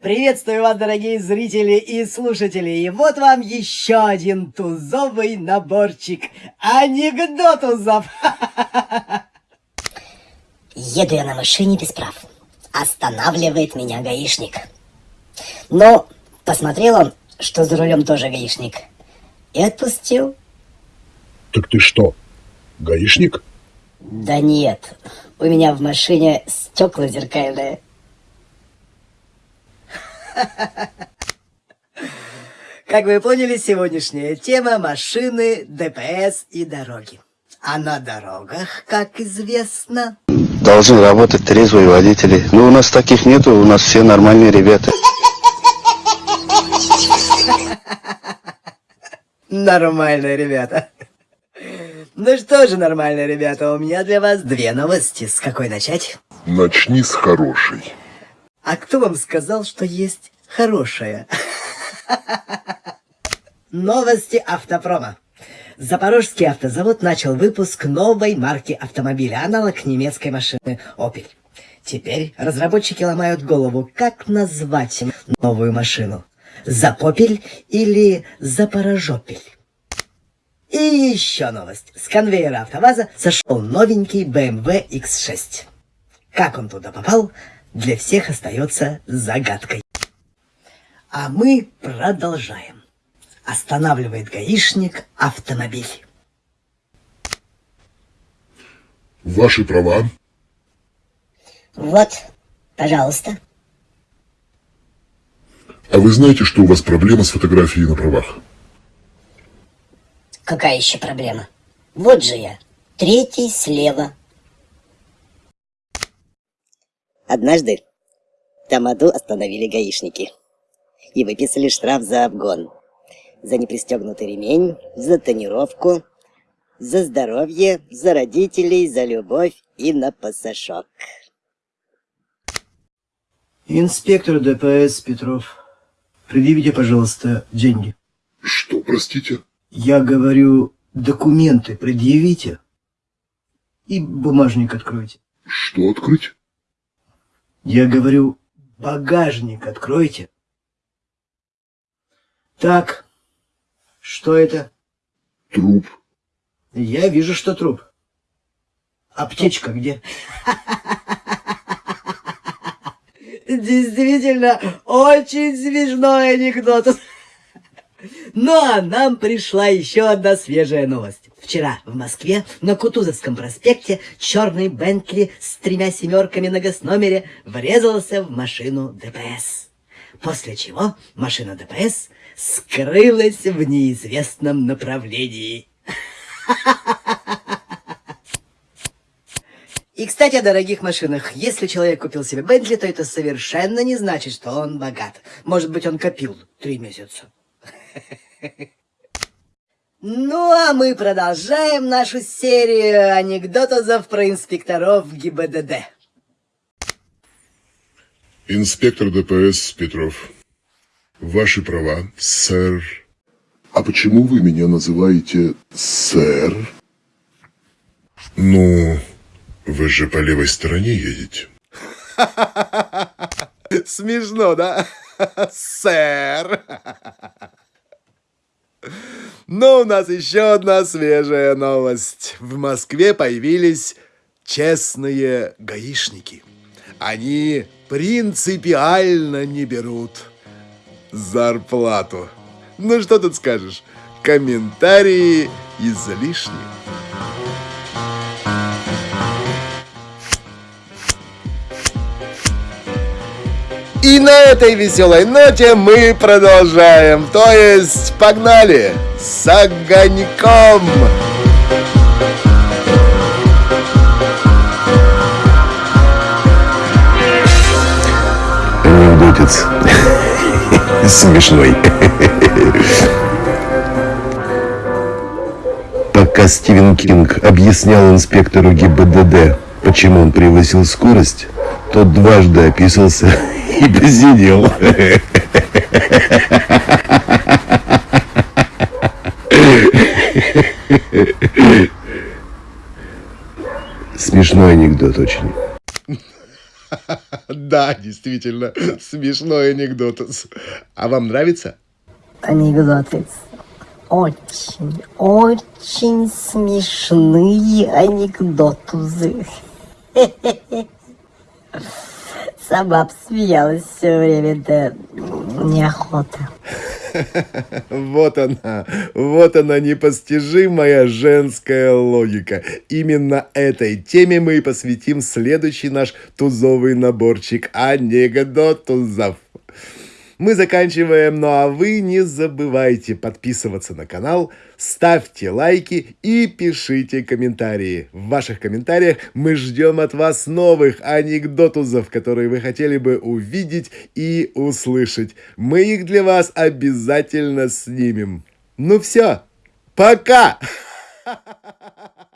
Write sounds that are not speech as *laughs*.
Приветствую вас, дорогие зрители и слушатели. И вот вам еще один тузовый наборчик анекдотузов. *laughs* Еду я на машине без прав. Останавливает меня гаишник. Но посмотрел он, что за рулем тоже гаишник. И отпустил. Так ты что, гаишник? Да нет, у меня в машине стекла зеркальные. Как вы поняли, сегодняшняя тема – машины, ДПС и дороги. А на дорогах, как известно... Должны работать трезвые водители. Ну, у нас таких нету, у нас все нормальные ребята. Нормально, ребята. Ну что же, нормально, ребята, у меня для вас две новости. С какой начать? Начни с хорошей. А кто вам сказал, что есть хорошая? Новости автопрома. Запорожский автозавод начал выпуск новой марки автомобиля, аналог немецкой машины Opel. Теперь разработчики ломают голову, как назвать новую машину. Запопель или Запорожопель? И еще новость. С конвейера АвтоВАЗа сошел новенький BMW X6. Как он туда попал, для всех остается загадкой. А мы продолжаем. Останавливает гаишник автомобиль. Ваши права. Вот, пожалуйста. А вы знаете, что у вас проблема с фотографией на правах? Какая еще проблема? Вот же я, третий слева. Однажды Тамаду остановили гаишники и выписали штраф за обгон, за непристегнутый ремень, за тонировку, за здоровье, за родителей, за любовь и на пасашок. Инспектор ДПС Петров, предъявите, пожалуйста, деньги. Что, простите? Я говорю, документы предъявите и бумажник откройте. Что открыть? Я говорю, багажник откройте. Так, что это? Труп. Я вижу, что труп. Аптечка где? Действительно, очень смешной анекдот. Ну а нам пришла еще одна свежая новость. Вчера в Москве на Кутузовском проспекте черный Бентли с тремя семерками на госномере врезался в машину ДПС. После чего машина ДПС скрылась в неизвестном направлении. *laughs* И, кстати, о дорогих машинах. Если человек купил себе Бентли, то это совершенно не значит, что он богат. Может быть, он копил три месяца. Ну, а мы продолжаем нашу серию анекдотов про инспекторов ГИБДД. Инспектор ДПС Петров. Ваши права, сэр. А почему вы меня называете сэр? Ну, вы же по левой стороне едете. *laughs* Смешно, да? *laughs* Сэр. Но у нас еще одна свежая новость. В Москве появились честные гаишники. Они принципиально не берут зарплату. Ну что тут скажешь? Комментарии излишни. И на этой веселой ноте мы продолжаем. То есть, погнали! С огоньком! Анекдотец. Смешной. Пока Стивен Кинг объяснял инспектору ГИБДД, почему он превысил скорость, тот дважды описался *laughs* и посидел. Смешной анекдот очень. *laughs* Да, действительно, смешной анекдот. А вам нравится? Анекдоты. Очень, очень смешные анекдотузы. *laughs* Сама обсмеялась все время, да неохота. *laughs* Вот она, вот она непостижимая женская логика. Именно этой теме мы и посвятим следующий наш тузовый наборчик анекдотузов. Мы заканчиваем, ну а вы не забывайте подписываться на канал, ставьте лайки и пишите комментарии. В ваших комментариях мы ждем от вас новых анекдотузов, которые вы хотели бы увидеть и услышать. Мы их для вас обязательно снимем. Ну все, пока! *laughs*